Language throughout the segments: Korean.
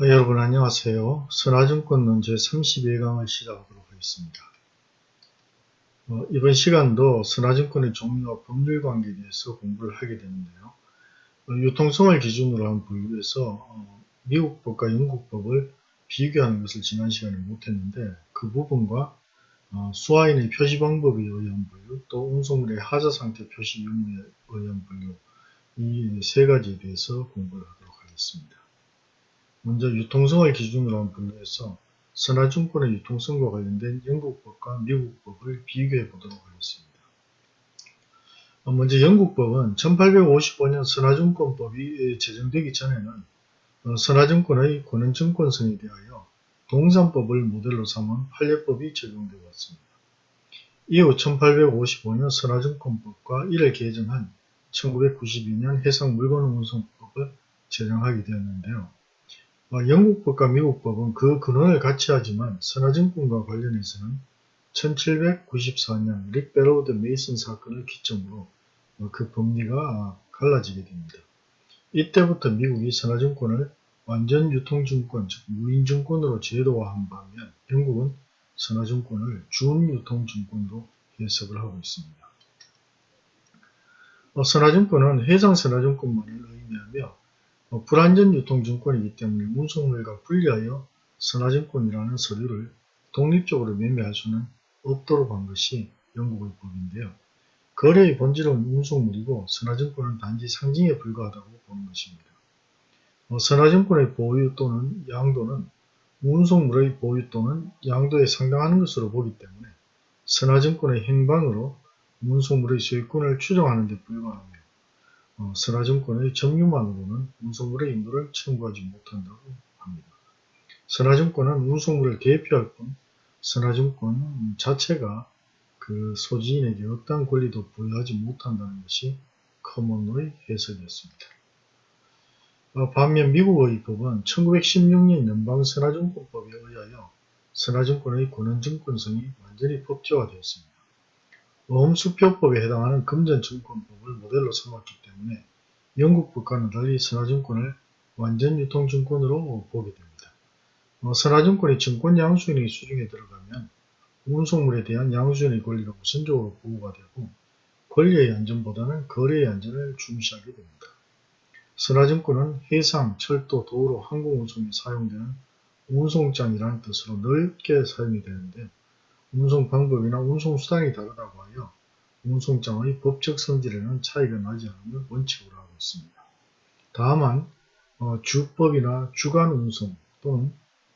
어, 여러분 안녕하세요. 선화증권론 제32강을 시작하도록 하겠습니다. 어, 이번 시간도 선화증권의 종류와 법률 관계에 대해서 공부를 하게 되는데요. 어, 유통성을 기준으로 한 분류에서 어, 미국법과 영국법을 비교하는 것을 지난 시간에 못했는데 그 부분과 어, 수화인의 표시 방법에 의한 분류, 또 운송물의 하자 상태 표시 유무에 의한 분류 이 세 가지에 대해서 공부를 하도록 하겠습니다. 먼저 유통성을 기준으로 한 분류해서 선화증권의 유통성과 관련된 영국법과 미국법을 비교해 보도록 하겠습니다. 어, 먼저 영국법은 1855년 선화증권법이 제정되기 전에는 어, 선화증권의 권한증권성에 대하여 동산법을 모델로 삼은 판례법이 적용되어 왔습니다. 이후 1855년 선화증권법과 이를 개정한 1992년 해상물건운송법을 제정하게 되었는데요. 어, 영국법과 미국법은 그 근원을 같이 하지만 선화증권과 관련해서는 1794년 릭베로드 메이슨 사건을 기점으로 어, 그 법리가 갈라지게 됩니다. 이때부터 미국이 선화증권을 완전 유통증권, 즉 무인증권으로 제도화한 반면 영국은 선화증권을 준유통증권으로 해석을 하고 있습니다. 어, 선화증권은 해상선화증권만을 의미하며 어, 불안전 유통증권이기 때문에 운송물과 분리하여 선화증권이라는 서류를 독립적으로 매매할 수는 없도록 한 것이 영국의 법인데요. 거래의 본질은 운송물이고 선화증권은 단지 상징에 불과하다고 보는 것입니다. 어, 선화증권의 보유 또는 양도는 운송물의 보유 또는 양도에 상당하는 것으로 보기 때문에 선화증권의 행방으로 운송물의 소유권을 추정하는 데 어, 선화증권의 점유만으로는 운송물의 인도를 청구하지 못한다고 합니다. 선화증권은 운송물을 대표할 뿐 선화증권 자체가 그 소지인에게 어떠한 권리도 부여하지 못한다는 것이 커먼의 해석이었습니다. 어, 반면 미국의 법은 1916년 연방선화증권법에 의하여 선화증권의 권한증권성이 완전히 법제화되었습니다. 어음수표법에 해당하는 금전증권법을 모델로 삼았기 때문에 영국 법과는 달리 선화증권을 완전 유통증권으로 보게 됩니다. 어, 선화증권이 증권 양수인의 수중에 들어가면 운송물에 대한 양수인의 권리가 우선적으로 보호가 되고 권리의 안전보다는 거래의 안전을 중시하게 됩니다. 선화증권은 해상, 철도, 도로, 항공운송에 사용되는 운송장이라는 뜻으로 넓게 사용이 되는데 운송 방법이나 운송 수단이 다르다고 하여 운송장의 법적 성질에는 차이가 나지 않음을 원칙으로 하고 있습니다. 다만 어, 주법이나 주간 운송 또는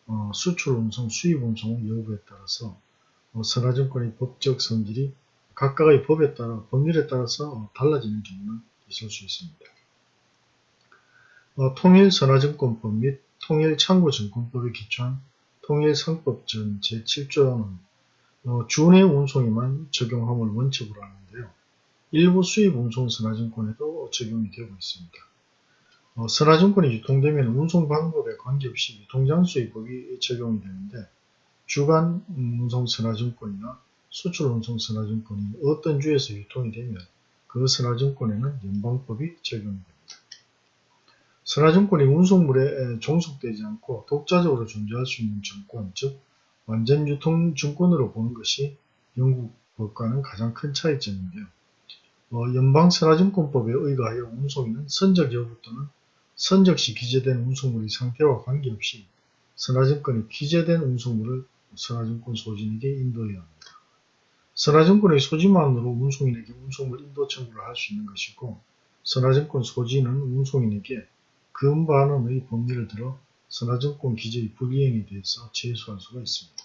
어, 수출 운송, 수입 운송 여부에 따라서 어, 선화증권의 법적 성질이 각각의 법에 따라 법률에 따라서 달라지는 경우는 있을 수 있습니다. 어, 통일선화증권법 및 통일창고증권법에 기초한 통일상법 전 제7조는 어, 준해 운송에만 적용함을 원칙으로 하는데요. 일부 수입 운송 선화증권에도 적용이 되고 있습니다. 어, 선화증권이 유통되면 운송 방법에 관계없이 유통장수의 법이 적용이 되는데 주간 운송 선화증권이나 수출 운송 선화증권이 어떤 주에서 유통이 되면 그 선화증권에는 연방법이 적용됩니다. 선화증권이 운송물에 종속되지 않고 독자적으로 존재할 수 있는 증권, 즉 완전 유통 증권으로 보는 것이 영국 법과는 가장 큰 차이점인데요. 어, 연방선화증권법에 의거하여 운송인은 선적 여부 또는 선적시 기재된 운송물의 상태와 관계없이 선화증권이 기재된 운송물을 선화증권 소진에게 인도해야 합니다. 선화증권의 소지만으로 운송인에게 운송물 인도 청구를 할 수 있는 것이고 선화증권 소지는 운송인에게 금반원의 법리를 들어 선화증권 기재의 불이행에 대해서 제소할 수가 있습니다.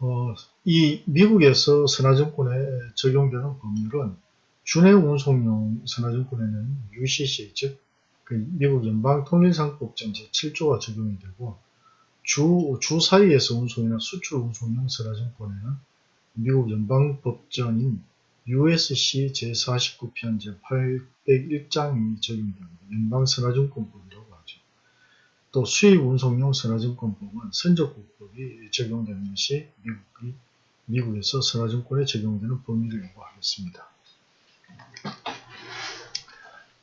어, 이 미국에서 선화증권에 적용되는 법률은 준해 운송용 선화증권에는 UCC 즉그 미국 연방통일상법전 제7조가 적용이 되고 주, 주 사이에서 운송이나 수출 운송용 선화증권에는 미국 연방법전인 USC 제49편 제801장이 적용됩니다. 연방선화증권법이라고 하죠. 또 수입 운송용 선화증권법은 선적국법이 적용되는 것이 미국이, 미국에서 선화증권에 적용되는 법률이라고 하겠습니다.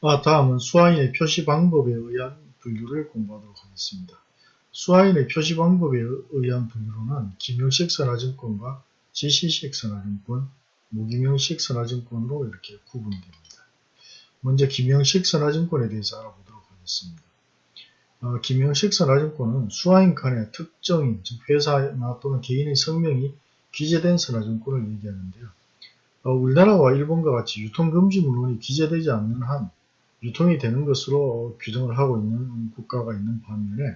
아, 다음은 수화인의 표시 방법에 의한 분류를 공부하도록 하겠습니다. 수화인의 표시 방법에 의한 분류로는 김영식 선화증권과 지시식 선화증권, 무기명식 선화증권으로 이렇게 구분됩니다. 먼저 김영식 선화증권에 대해서 알아보도록 하겠습니다. 어, 김영식 선화증권은 수화인 칸에 특정인, 즉 회사나 또는 개인의 성명이 기재된 선화증권을 얘기하는데요. 어, 우리나라와 일본과 같이 유통금지 문헌이 기재되지 않는 한 유통이 되는 것으로 규정을 하고 있는 국가가 있는 반면에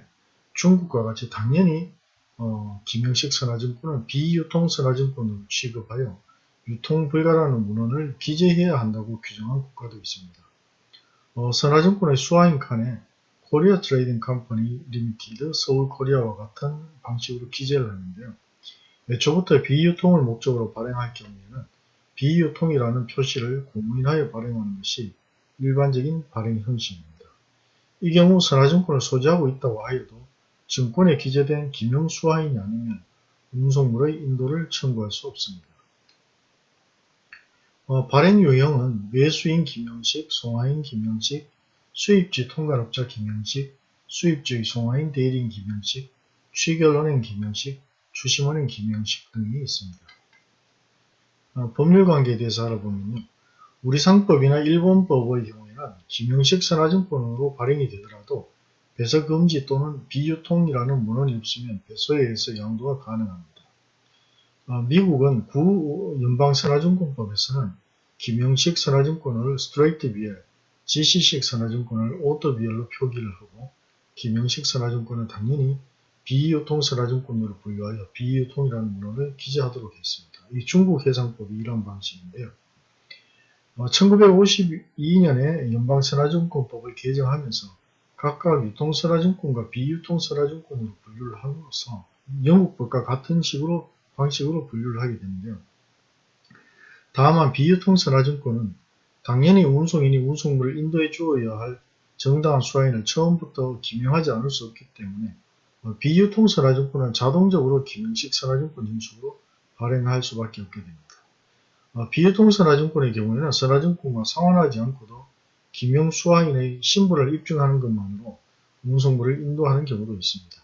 중국과 같이 당연히 어, 기명식 선화증권은 비유통 선화증권으로 취급하여 유통 불가라는 문언을 기재해야 한다고 규정한 국가도 있습니다. 어, 선화증권의 수화인 칸에 Korea Trading Company Limited Seoul Korea와 같은 방식으로 기재를 하는데요. 애초부터 비유통을 목적으로 발행할 경우에는 비유통이라는 표시를 고문하여 발행하는 것이 일반적인 발행 형식입니다. 이 경우 선화증권을 소지하고 있다고 하여도 증권에 기재된 김영수화인이 아니면 운송물의 인도를 청구할 수 없습니다. 어, 발행 유형은 매수인 김영식, 송화인 김영식, 수입지 통관업자 김영식, 수입주의 송화인 대리인 김영식, 취결은행 김영식, 추심은행 기명식 등이 있습니다. 어, 법률관계에 대해서 알아보면요. 우리 상법이나 일본법의 경우에는 기명식 선화증권으로 발행이 되더라도 배서금지 또는 비유통이라는 문언이 없으면 배서에 의해서 양도가 가능합니다. 어, 미국은 구 연방선화증권법에서는 기명식 선화증권을 straight B/L, 지시식 선화증권을 order B/L로 표기를 하고 김영식 선화증권은 당연히 비유통 선화증권으로 분류하여 비유통이라는 문헌을 기재하도록 했습니다. 이 중국 해상법이 이런 방식인데요. 어, 1952년에 연방선화증권법을 개정하면서 각각 유통선화증권과 비유통선화증권으로 분류를 함으로써 영국법과 같은 식으로 방식으로 분류를 하게 되는데요. 다만 비유통선화증권은 당연히 운송인이 운송물을 인도해 주어야 할 정당한 수화인을 처음부터 기명하지 않을 수 없기 때문에 어, 비유통 선화증권은 자동적으로 기명식 선화증권 형식으로 발행할 수밖에 없게 됩니다. 어, 비유통 선화증권의 경우에는 선화증권과 상환하지 않고도 김영수화인의 신분을 입증하는 것만으로 운송물을 인도하는 경우도 있습니다.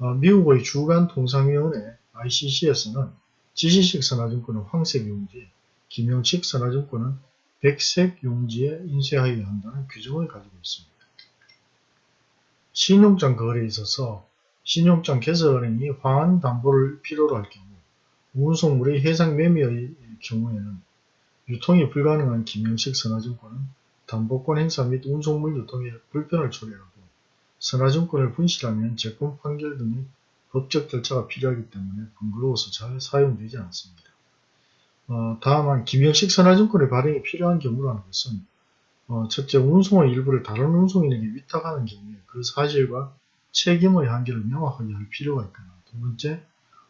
어, 미국의 주간 통상위원회 ICC에서는 지시식 선화증권은 황색 용지에 김영식 선화증권은 백색 용지에 인쇄하여야 한다는 규정을 가지고 있습니다. 신용장 거래에 있어서 신용장 개설은행이 화환 담보를 필요로 할 경우 운송물의 해상 매매의 경우에는 유통이 불가능한 김영식 선화증권은 담보권 행사 및 운송물 유통에 불편을 초래하고 선화증권을 분실하면 재권 판결 등의 법적 절차가 필요하기 때문에 번거로워서 잘 사용되지 않습니다. 어, 다만 김영식 선화증권의 발행이 필요한 경우라는 것은 어, 첫째 운송의 일부를 다른 운송인에게 위탁하는 경우에 그 사실과 책임의 한계를 명확하게 할 필요가 있거나 두 번째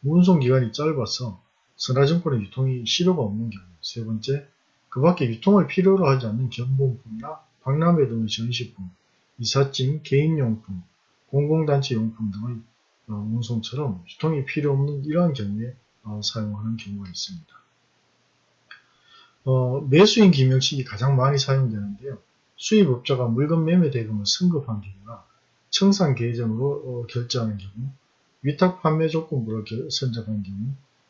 운송기간이 짧아서 선화증권의 유통이 실효가 없는 경우 세 번째 그 밖에 유통을 필요로 하지 않는 견본품이나 박람회 등의 전시품, 이삿짐, 개인용품, 공공단체 용품 등의 어, 운송처럼 유통이 필요 없는 이러한 경우에 어, 사용하는 경우가 있습니다. 어, 매수인 김영식이 가장 많이 사용되는데요. 수입업자가 물건 매매 대금을 승급한 경우나 청산 계정으로 어, 결제하는 경우, 위탁 판매 조건부를 선정한 경우,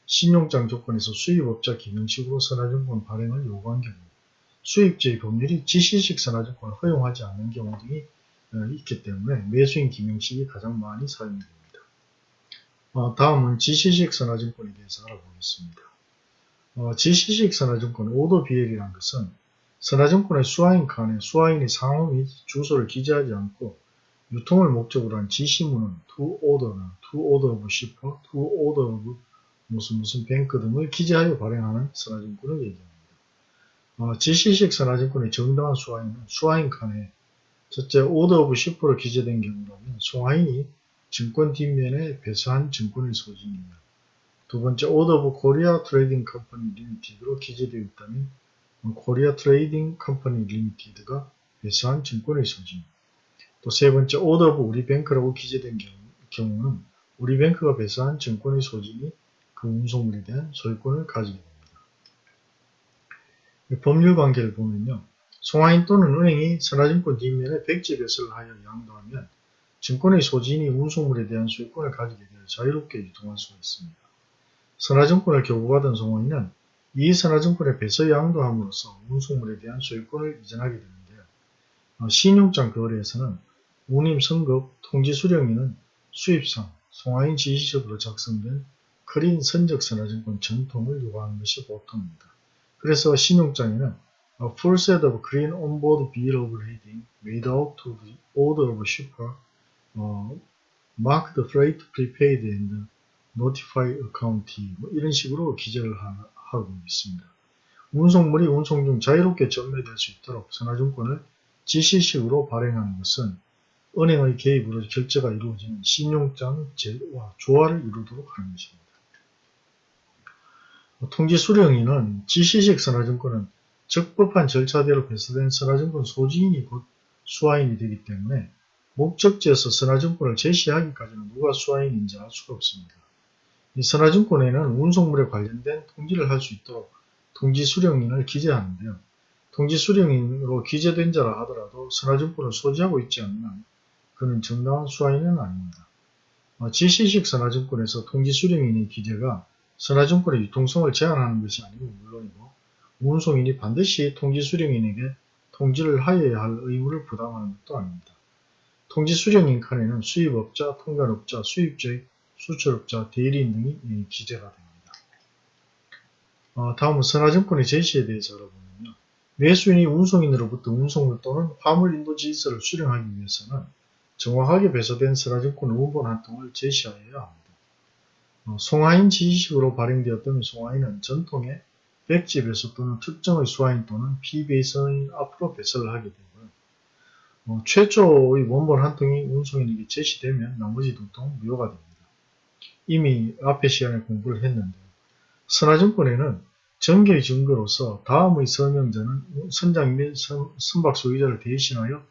신용장 조건에서 수입업자 기능식으로 선화증권 발행을 요구한 경우, 수입주의 법률이 지시식 선화증권을 허용하지 않는 경우 등이 어, 있기 때문에 매수인 기명식이 가장 많이 사용됩니다. 어, 다음은 지시식 선화증권에 대해서 알아보겠습니다. 어, 지시식 선화증권 오더 비엘이란 것은 선화증권의 수화인 칸에 수화인의 상호 및 주소를 기재하지 않고 유통을 목적으로 한 지시문은 to order나 to order of shipper, to order of 무슨 무슨 Bank 등을 기재하여 발행하는 선화증권을 얘기합니다. 어, 지시식 선화증권의 정당한 수화인은 수화인 칸에 첫째 order of shipper로 기재된 경우라면 수화인이 증권 뒷면에 배서한 증권의 소지인이며 두 번째 order of Korea Trading Company Limited로 기재되어 있다면 Korea Trading Company Limited가 배서한 증권의 소지인 또 세 번째 order of 우리 Bank라고 기재된 경우, 는 우리 뱅크가 배수한 증권의 소진이 그 운송물에 대한 소유권을 가지게 됩니다. 법률 관계를 보면요. 송화인 또는 은행이 선화증권 뒷면에 백지 배설을 하여 양도하면 증권의 소지인이 운송물에 대한 소유권을 가지게 되어 자유롭게 유통할 수가 있습니다. 선화증권을 교부받은 송화인은 이 선화증권의 배서 양도함으로써 운송물에 대한 소유권을 이전하게 되는데요. 어, 신용장 거래에서는 운임 선급 통지 수령인은 수입상 송화인 지시적으로 작성된 크린 선적 선화증권 전통을 요구하는 것이 보통입니다. 그래서 신용장에는 A full set of clean onboard bill of lading made out to the order of shipper, uh, marked freight prepaid and notify accountee 뭐 이런 식으로 기재를 하, 하고 있습니다. 운송물이 운송 중 자유롭게 전매될 수 있도록 선화증권을 지시식으로 발행하는 것은 은행의 개입으로 결제가 이루어지는 신용장 제도와 조화를 이루도록 하는 것입니다. 통지 수령인은 지시식 선화증권은 적법한 절차대로 배수된 선화증권 소지인이 곧 수화인이 되기 때문에 목적지에서 선화증권을 제시하기까지는 누가 수화인인지 알 수가 없습니다. 이 선화증권에는 운송물에 관련된 통지를 할 수 있도록 통지 수령인을 기재하는데요. 통지 수령인으로 기재된 자라 하더라도 선화증권을 소지하고 있지 한 그는 정당한 수화인은 아닙니다. 어, 지시식 선화증권에서 통지 수령인의 기재가 선화증권의 유통성을 제한하는 것이 아니고 물론이고 운송인이 반드시 통지 수령인에게 통지를 하여야 할 의무를 부담하는 것도 아닙니다. 통지 수령인 칸에는 수입업자, 통관업자, 수입주의, 수출업자, 대리인 등이 기재가 됩니다. 어, 다음은 선화증권의 제시에 대해서 알아보면요. 매수인이 운송인으로부터 운송물 또는 화물 인도 지시서를 수령하기 위해서는 정확하게 배서된 선화증권 원본 한 통을 제시하여야 합니다. 어, 송화인 지시식으로 발행되었던 송화인은 전통의 백지 배서 또는 특정의 수화인 또는 피배서인 앞으로 배설을 하게 되고요. 어, 최초의 원본 한 통이 운송인에게 제시되면 나머지 두통 무효가 됩니다. 이미 앞에 시간에 공부를 했는데요. 선화증권에는 정계의 증거로서 다음의 서명자는 선장 및 선박 소유자를 대신하여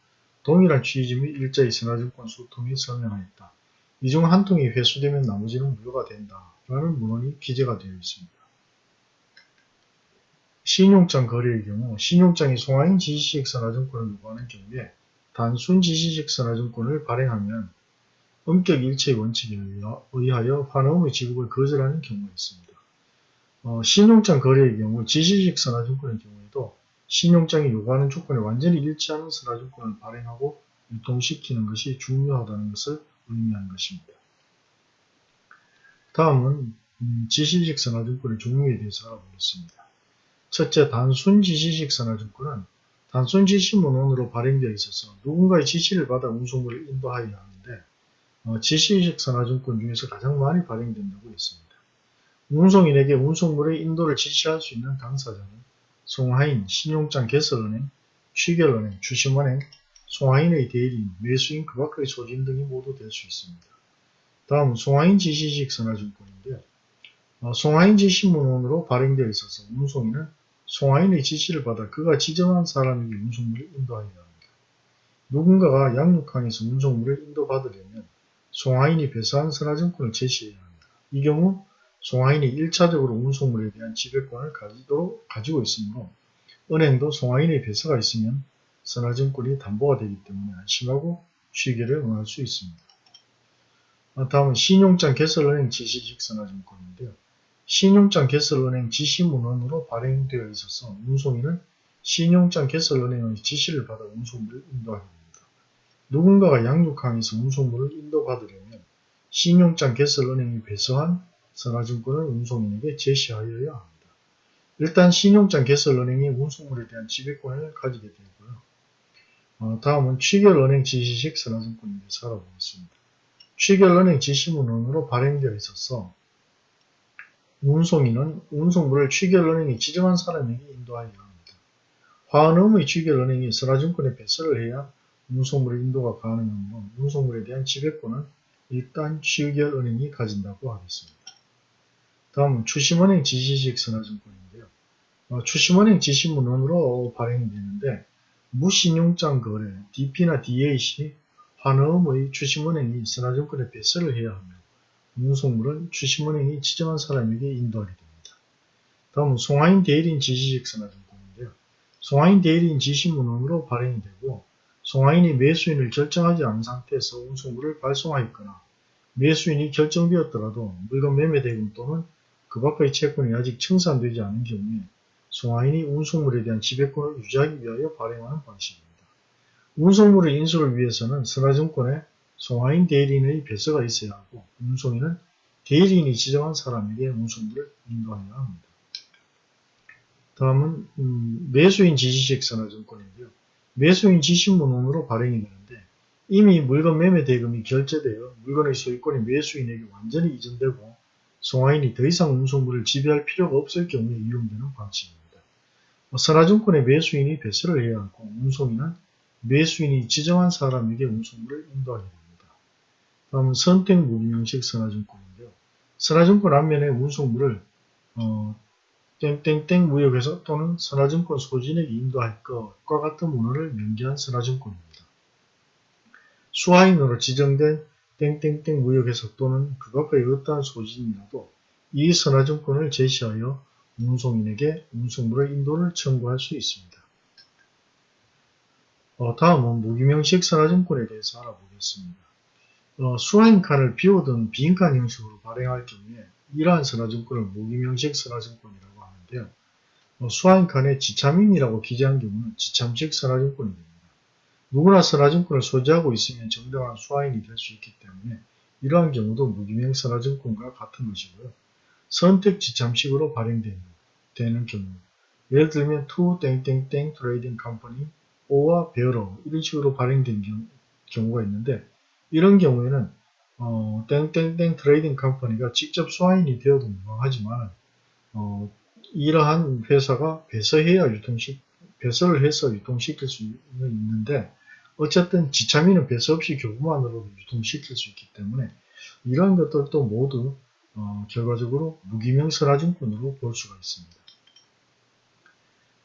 동일한 취지 및 일자의 선화증권 수통에 서명하였다. 이 중 한 통이 회수되면 나머지는 무효가 된다. 라는 문헌이 기재가 되어 있습니다. 신용장 거래의 경우 신용장이 송화인 지시식 선화증권을 요구하는 경우에 단순 지시식 선화증권을 발행하면 엄격 일체의 원칙에 의하여 환원의 지급을 거절하는 경우가 있습니다. 어, 신용장 거래의 경우 지시식 선화증권의 경우에도 신용장이 요구하는 조건에 완전히 일치하는 선화증권을 발행하고 유통시키는 것이 중요하다는 것을 의미하는 것입니다. 다음은 음, 지시식 선화증권의 종류에 대해서 알아보겠습니다. 첫째, 단순 지시식 선화증권은 단순 지시 문헌으로 발행되어 있어서 누군가의 지시를 받아 운송물을 인도하여야 어, 지시식 선화증권 중에서 가장 많이 발행된다고 했습니다. 운송인에게 운송물의 인도를 지시할 수 있는 당사자는 송하인, 신용장 개설은행, 취결은행, 주심은행, 송하인의 대리인, 매수인 그 밖의 소진 등이 모두 될 수 있습니다. 다음 송하인 지시식 선화증권인데요. 어, 송하인 지시문헌으로 발행되어 있어서 운송인은 송하인의 지시를 받아 그가 지정한 사람에게 운송물을 인도하여야 합니다. 누군가가 양육항에서 운송물을 인도받으려면 송하인이 배서한 선화증권을 제시해야 합니다. 이 경우 송하인이 1차적으로 운송물에 대한 지배권을 가지도록 가지고 있으므로 은행도 송하인의 배서가 있으면 선화증권이 담보가 되기 때문에 안심하고 취계를 응할 수 있습니다. 다음은 신용장 개설은행 지시직 선화증권인데요. 신용장 개설은행 지시문헌으로 발행되어 있어서 운송인은 신용장 개설은행의 지시를 받아 운송물을 인도하게 됩니다. 누군가가 양육항에서 운송물을 인도받으려면 신용장 개설은행이 배서한 선화증권을 운송인에게 제시하여야 합니다. 일단 신용장 개설은행이 운송물에 대한 지배권을 가지게 되고요. 어, 다음은 취결은행 지시식 선화증권에 대해서 알아보겠습니다. 취결은행 지시문헌으로 발행되어 있어서 운송인은 운송물을 취결은행이 지정한 사람에게 인도하여야 합니다. 화은음의 취결은행이 선화증권에 배설을 해야 운송물의 인도가 가능한 건 운송물에 대한 지배권은 일단 취결은행이 가진다고 하겠습니다. 다음은 추심은행 지시식 선화증권인데요. 어, 추심은행 지시문헌으로 발행되는데 무신용장 거래, DP나 DA시 환음의 추심은행이 선화증권에 배설을 해야 하며 운송물은 추심은행이 지정한 사람에게 인도하게 됩니다. 다음은 송하인 대리인 지시식 선화증권인데요. 송하인 대리인 지시문헌으로 발행이 되고 송하인이 매수인을 결정하지 않은 상태에서 운송물을 발송하였거나 매수인이 결정되었더라도 물건 매매 대금 또는 그 밖의 채권이 아직 청산되지 않은 경우에 송하인이 운송물에 대한 지배권을 유지하기 위하여 발행하는 방식입니다. 운송물의 인수를 위해서는 선화증권에 송하인 대리인의 배서가 있어야 하고 운송인은 대리인이 지정한 사람에게 운송물을 인도하여야 합니다. 다음은 음, 매수인 지시식 선화증권인데요. 매수인 지시문헌으로 발행이 되는데 이미 물건 매매 대금이 결제되어 물건의 소유권이 매수인에게 완전히 이전되고 송하인이 더 이상 운송물을 지배할 필요가 없을 경우에 이용되는 방식입니다. 뭐 선화증권의 매수인이 배설을 해야 하고 운송인은 매수인이 지정한 사람에게 운송물을 인도하게 됩니다. 다음은 선택 무기명식 선화증권인데요. 선화증권 앞면에 운송물을 어, 땡땡땡 무역에서 또는 선화증권 소진에게 인도할 것과 같은 문헌을 명기한 선화증권입니다. 수화인으로 지정된 땡땡땡 무역에서 또는 그 밖의 어떠한 소진이라도 이 선화증권을 제시하여 운송인에게 운송물의 인도를 청구할 수 있습니다. 어, 다음은 무기명식 선화증권에 대해서 알아보겠습니다. 어, 수화인칸을 비워둔 비인칸 형식으로 발행할 경우에 이러한 선화증권을 무기명식 선화증권이라고 하는데요. 어, 수화인칸에 지참인이라고 기재한 경우는 지참식 선화증권이 됩니다. 누구나 선화증권을 소지하고 있으면 정당한 수화인이 될 수 있기 때문에 이러한 경우도 무기명 선화증권과 같은 것이고요. 선택 지참식으로 발행되는 경우 예를 들면 to 땡땡땡 Trading Company or bearer 이런 식으로 발행된 경우, 가 있는데 이런 경우에는 어, 땡땡땡 Trading Company가 직접 수화인이 되어도 무방하지만 어, 이러한 회사가 배서해야 유통시 배설을 해서 유통시킬 수 있는데 어쨌든 지참인은 배서 없이 교부만으로 유통시킬 수 있기 때문에 이러한 것들도 모두 어, 결과적으로 무기명 선화증권으로 볼 수가 있습니다.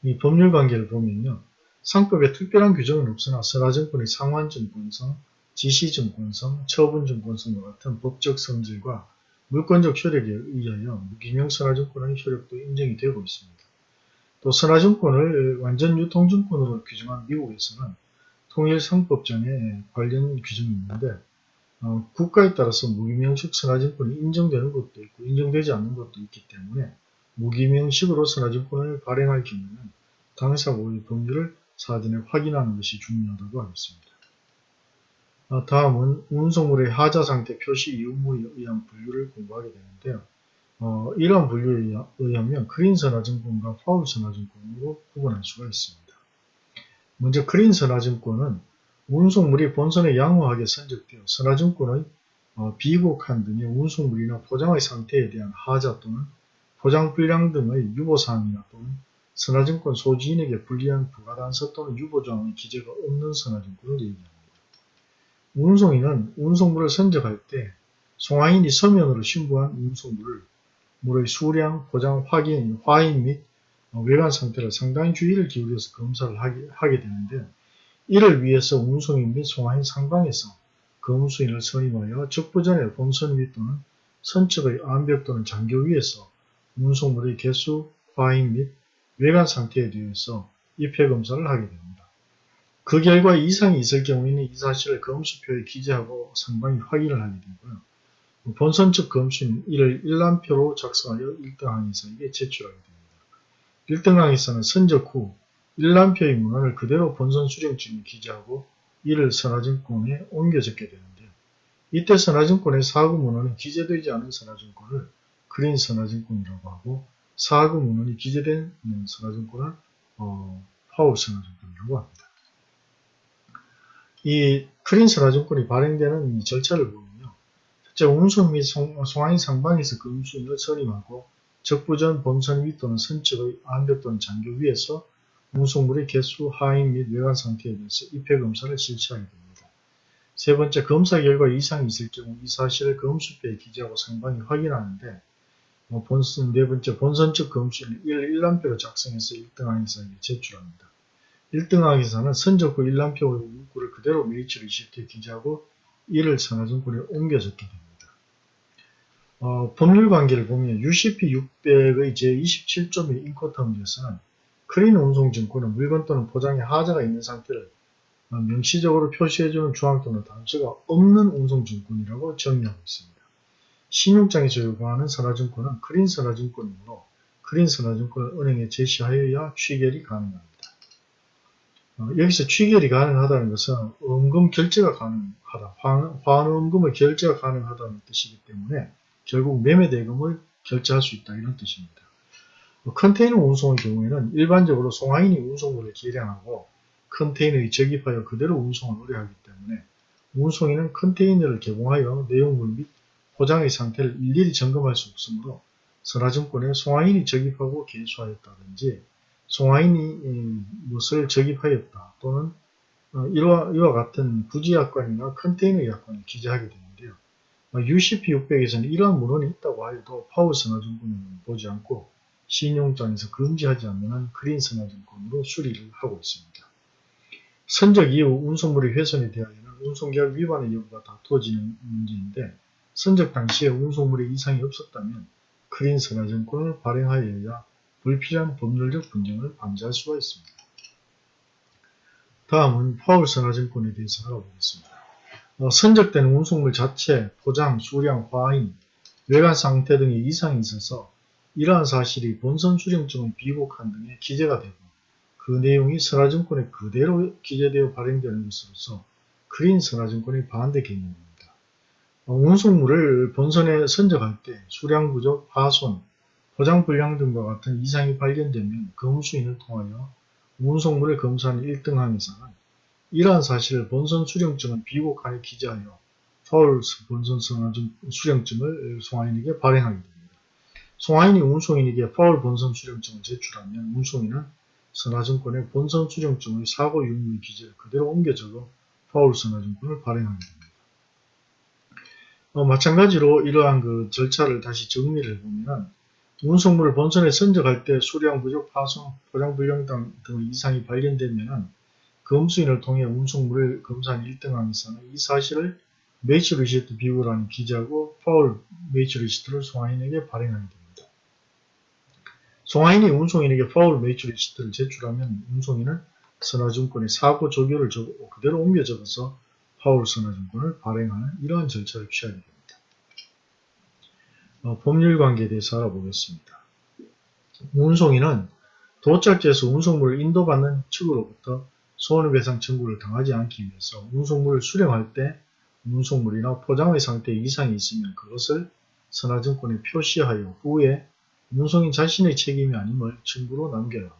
이 법률 관계를 보면요. 상법에 특별한 규정은 없으나 선화증권의 상환증권성, 지시증권성, 처분증권성과 같은 법적 성질과 물권적 효력에 의하여 무기명 선화증권의 효력도 인정이 되고 있습니다. 또 선화증권을 완전 유통증권으로 규정한 미국에서는 통일상법전에 관련 규정이 있는데 어, 국가에 따라서 무기명식 선화증권이 인정되는 것도 있고 인정되지 않는 것도 있기 때문에 무기명식으로 선화증권을 발행할 경우에는 당사국의 법률을 사전에 확인하는 것이 중요하다고 하겠습니다. 어, 다음은 운송물의 하자상태 표시 의무에 의한 분류를 공부하게 되는데요. 어, 이러한 분류에 의하면 그린 선화증권과 파울 선화증권으로 구분할 수가 있습니다. 먼저 그린 선화증권은 운송물이 본선에 양호하게 선적되어 선화증권의 어, 비곡한 등의 운송물이나 포장의 상태에 대한 하자 또는 포장 불량 등의 유보사항이나 또는 선화증권 소지인에게 불리한 부가단서 또는 유보조항의 기재가 없는 선화증권을 얘기합니다. 운송인은 운송물을 선적할 때 송화인이 서면으로 신고한 운송물을 물의 수량, 포장, 확인, 화인 및 어, 외관 상태를 상당히 주의를 기울여서 검사를 하게, 되는데 이를 위해서 운송인 및 송화인 상방에서 검수인을 선임하여 적부전에 본선 위 또는 선측의 암벽 또는 장교 위에서 운송물의 개수, 화인 및 외관 상태에 대해서 입회 검사를 하게 됩니다. 그 결과 이상이 있을 경우에는 이 사실을 검수표에 기재하고 상방이 확인을 하게 되고요. 본선 측 검수인은 이를 일람표로 작성하여 1등 항의사에게 제출하게 됩니다. 1등항에서는 선적 후 일람표의 문헌을 그대로 본선 수령증에 기재하고 이를 선화증권에 옮겨 적게 되는데요. 이때 선화증권의 사구 문헌이 기재되지 않은 선화증권을 그린 선화증권이라고 하고 사구 문헌이 기재된 선화증권을 어, 파울 선화증권이라고 합니다. 이 크린 선화증권이 발행되는 이 절차를 보면요. 첫째, 운송 및 송화인 상방에서 그 운수인을 선임하고 적부전 본선 위 또는 선측의 안벽 또는 장교 위에서 운송물의 개수, 하인 및 외관 상태에 대해서 입회 검사를 실시하게 됩니다. 세 번째, 검사 결과 이상이 있을 경우 이 사실을 검수표에 기재하고 상방이 확인하는데 뭐 본선, 네 번째, 본선 측 검수는 1, 1람표로 작성해서 1등 항의사에게 제출합니다. 1등 항해사는 선적 후 1람표의 문구를 그대로 Mate's Receipt에 기재하고 이를 선화증권에 옮겨 적게 됩니다. 어, 법률 관계를 보면 UCP 600의 제27조의 Incoterm에서는 clean 운송증권은 물건 또는 포장에 하자가 있는 상태를 명시적으로 표시해주는 조항 또는 단서가 없는 운송증권이라고 정의하고 있습니다. 신용장에서 요구하는 선화증권은 clean 선화증권이므로 크린 선화증권을 은행에 제시하여야 취결이 가능합니다. 어, 여기서 취결이 가능하다는 것은 원금 결제가 가능하다, 환원금의 결제가 가능하다는 뜻이기 때문에 결국 매매대금을 결제할 수 있다 이런 뜻입니다. 어, 컨테이너 운송의 경우에는 일반적으로 송화인이 운송물을 계량하고 컨테이너에 적입하여 그대로 운송을 의뢰하기 때문에 운송인은 컨테이너를 개봉하여 내용물 및 포장의 상태를 일일이 점검할 수 없으므로 선화증권에 송화인이 적입하고 개수하였다든지 송화인이 무엇을 적입하였다 또는 어, 이와, 이와 같은 부지약관이나 컨테이너 약관을 기재하게 되는데요. UCP 600에서는 이러한 문헌이 있다고 하여도 파워 선화증권은 보지 않고 신용장에서 금지하지 않는 한 크린 선화증권으로 수리를 하고 있습니다. 선적 이후 운송물이 훼손이 되어야는 운송계약 위반의 여부가 다투어지는 문제인데 선적 당시에 운송물에 이상이 없었다면 크린 선화증권을 발행하여야 불필요한 법률적 분쟁을 방지할 수가 있습니다. 다음은 파울 선화증권에 대해서 알아보겠습니다. 어, 선적된 운송물 자체, 포장, 수량, 화인, 외관 상태 등의 이상이 있어서 이러한 사실이 본선 수령증의 비곡한 등에 기재가 되고 그 내용이 선화증권에 그대로 기재되어 발행되는 것으로서 크린 선화증권의 반대 개념입니다. 어, 운송물을 본선에 선적할 때 수량 부족, 파손, 포장 불량 등과 같은 이상이 발견되면 검수인을 통하여 운송물을 검사하는 1등항에서는 이러한 사실을 본선 수령증은 비곡한에 기재하여 파울 본선 수령증을 송화인에게 발행하게 됩니다. 송화인이 운송인에게 파울 본선 수령증을 제출하면 운송인은 선화증권의 본선 수령증의 사고 유무의 기재를 그대로 옮겨 적어 foul 선화증권을 발행하게 됩니다. 어, 마찬가지로 이러한 그 절차를 다시 정리를 해보면 운송물을 본선에 선적할 때 수량 부족, 파손, 포장 불량 등 이상이 발견되면 검수인을 통해 운송물을 검사한 1등 항해사는 이 사실을 Mate's Receipt 비고란에 기재하고 foul Mate's Receipt를 송화인에게 발행하게 됩니다. 송화인이 운송인에게 foul Mate's Receipt를 제출하면 운송인은 선화증권의 사고 적요를 그대로 옮겨 적어서 foul 선화증권을 발행하는 이러한 절차를 취하게 됩니다. 어, 법률 관계에 대해서 알아보겠습니다. 운송인은 도착지에서 운송물을 인도받는 측으로부터 손해배상 청구를 당하지 않기 위해서 운송물을 수령할 때 운송물이나 포장의 상태에 이상이 있으면 그것을 선화증권에 표시하여 후에 운송인 자신의 책임이 아님을 증거로 남겨야 합니다.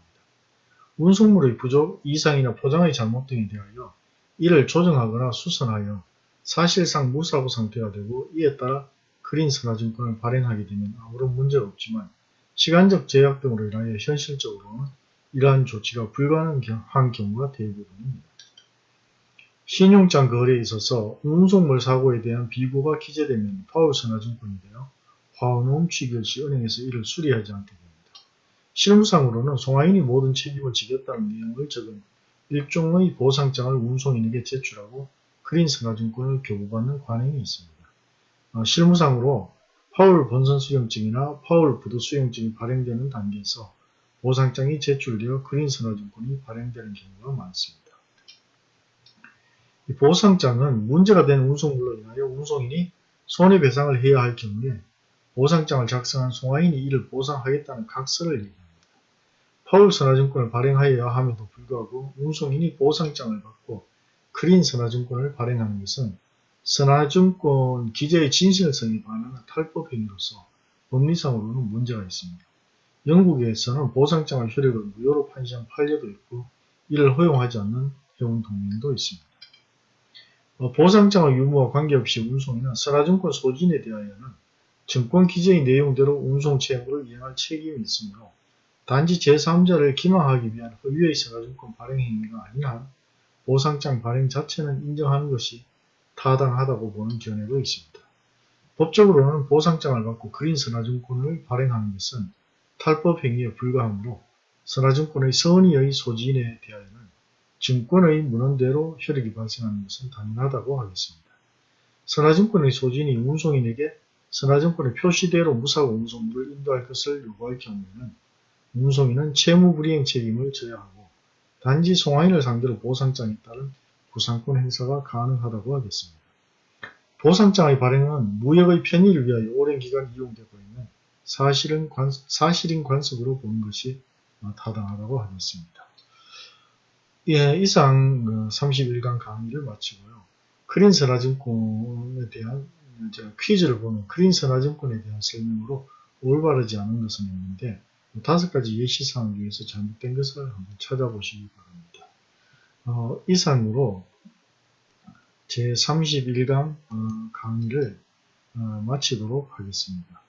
운송물의 부족, 이상이나 포장의 잘못 등에 대하여 이를 조정하거나 수선하여 사실상 무사고 상태가 되고 이에 따라 그린 선화증권을 발행하게 되면 아무런 문제가 없지만 시간적 제약 등으로 인하여 현실적으로는 이러한 조치가 불가능한 경우가 대부분입니다. 신용장 거래에 있어서 운송물 사고에 대한 비고가 기재되면 파울 선화증권이 되어 화원음 취결 시 은행에서 이를 수리하지 않게 됩니다. 실무상으로는 송화인이 모든 책임을 지겠다는 내용을 적은 일종의 보상장을 운송인에게 제출하고 그린 선화증권을 교부받는 관행이 있습니다. 어, 실무상으로 파울 본선 수령증이나 파울 부도 수령증이 발행되는 단계에서 보상장이 제출되어 그린 선호증권이 발행되는 경우가 많습니다. 보상장은 문제가 된 운송물로 인하여 운송인이 손해배상을 해야 할 경우에 보상장을 작성한 송화인이 이를 보상하겠다는 각서를 얘기합니다. 파울 선화증권을 발행하여야 함에도 불구하고 운송인이 보상장을 받고 크린 선화증권을 발행하는 것은 선화증권 기재의 진실성에 반하는 탈법 행위로서 법리상으로는 문제가 있습니다. 영국에서는 보상장의 효력을 무효로 판시한 판례도 있고 이를 허용하지 않는 해운 동맹도 있습니다. 어, 보상장의 유무와 관계없이 운송인은 선화증권 소진에 대하여는 증권 기재의 내용대로 운송 채무를 이행할 책임이 있으므로 단지 제3자를 기망하기 위한 허위의 선화증권 발행 행위가 한 보상장 발행 자체는 인정하는 것이 타당하다고 보는 견해도 있습니다. 법적으로는 보상장을 받고 그린 선화증권을 발행하는 것은 탈법 행위에 불과하므로 선화증권의 선의의 소진에 대하여는 증권의 문헌대로 효력이 발생하는 것은 당연하다고 하겠습니다. 선화증권의 소진이 운송인에게 선화증권의 표시대로 무사고 운송물을 인도할 것을 요구할 경우에는 문송인은 채무불이행 책임을 져야 하고 단지 송화인을 상대로 보상장에 따른 구상권 행사가 가능하다고 하겠습니다. 보상장의 발행은 무역의 편의를 위하여 오랜 기간 이용되고 있는 사실은 관, 사실인 관습으로 보는 것이 타당하다고 하겠습니다. 예, 이상 31강 강의를 마치고요. 크린 선화증권에 대한 제가 퀴즈를 보면 크린 선화증권에 대한 설명으로 올바르지 않은 것은 있는데 다섯 가지 예시사항 중에서 잘못된 것을 한번 찾아보시기 바랍니다. 어, 이상으로 제31강 어, 강의를 어, 마치도록 하겠습니다.